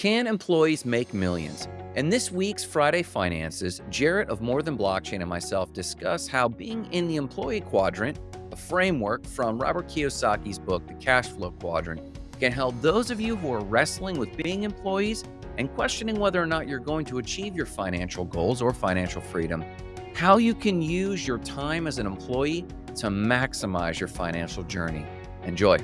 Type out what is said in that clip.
Can employees make millions? In this week's Friday Finances, Jarrett of More Than Blockchain and myself discuss how being in the employee quadrant, a framework from Robert Kiyosaki's book, The Cash Flow Quadrant, can help those of you who are wrestling with being employees and questioning whether or not you're going to achieve your financial goals or financial freedom, how you can use your time as an employee to maximize your financial journey. Enjoy.